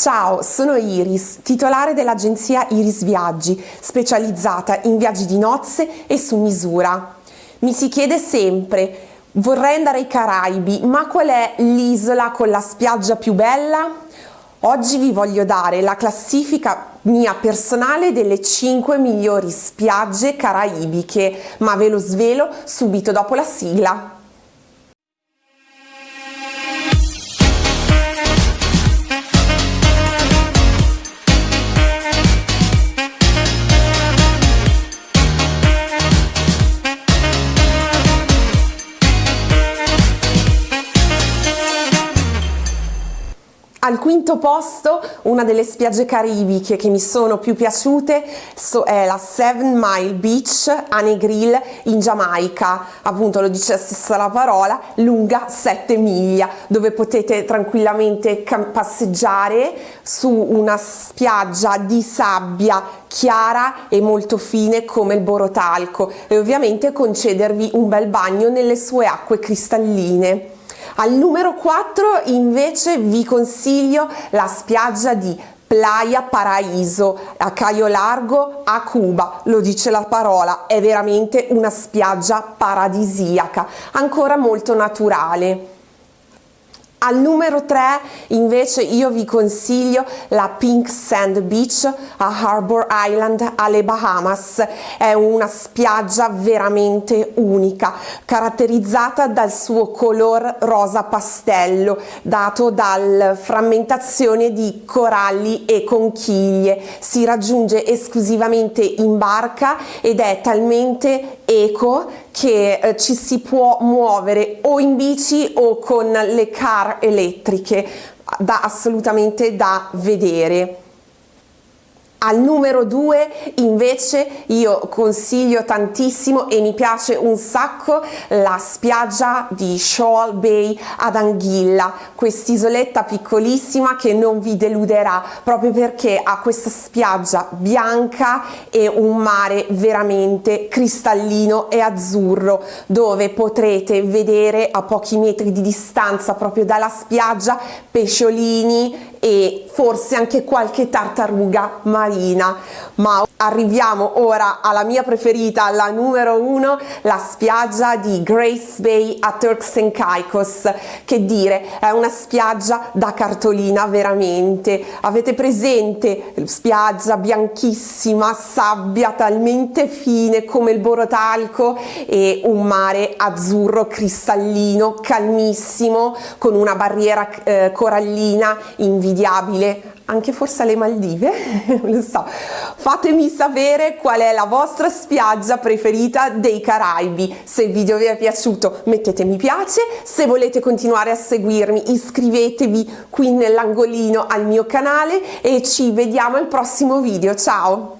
Ciao, sono Iris, titolare dell'agenzia Iris Viaggi, specializzata in viaggi di nozze e su misura. Mi si chiede sempre, vorrei andare ai Caraibi, ma qual è l'isola con la spiaggia più bella? Oggi vi voglio dare la classifica mia personale delle 5 migliori spiagge caraibiche, ma ve lo svelo subito dopo la sigla. Al quinto posto, una delle spiagge caribiche che mi sono più piaciute è la Seven Mile Beach a Negril in Giamaica, appunto lo dice la stessa la parola, lunga 7 miglia, dove potete tranquillamente passeggiare su una spiaggia di sabbia chiara e molto fine come il borotalco e ovviamente concedervi un bel bagno nelle sue acque cristalline. Al numero 4 invece vi consiglio la spiaggia di Playa Paraíso a Caio Largo a Cuba, lo dice la parola, è veramente una spiaggia paradisiaca, ancora molto naturale. Al numero 3 invece io vi consiglio la Pink Sand Beach a Harbor Island alle Bahamas. È una spiaggia veramente unica, caratterizzata dal suo color rosa pastello, dato dalla frammentazione di coralli e conchiglie. Si raggiunge esclusivamente in barca ed è talmente eco che eh, ci si può muovere o in bici o con le car elettriche da assolutamente da vedere al numero 2 invece io consiglio tantissimo e mi piace un sacco la spiaggia di Shoal Bay ad Anguilla, quest'isoletta piccolissima che non vi deluderà proprio perché ha questa spiaggia bianca e un mare veramente cristallino e azzurro dove potrete vedere a pochi metri di distanza proprio dalla spiaggia pesciolini e forse anche qualche tartaruga marina. Ma arriviamo ora alla mia preferita la numero uno la spiaggia di Grace Bay a Turks and Caicos. Che dire è una spiaggia da cartolina veramente. Avete presente? Spiaggia bianchissima sabbia talmente fine come il borotalco e un mare azzurro cristallino calmissimo con una barriera eh, corallina in invidiabile, anche forse alle Maldive, lo so. Fatemi sapere qual è la vostra spiaggia preferita dei Caraibi. Se il video vi è piaciuto mettete mi piace, se volete continuare a seguirmi iscrivetevi qui nell'angolino al mio canale e ci vediamo al prossimo video. Ciao!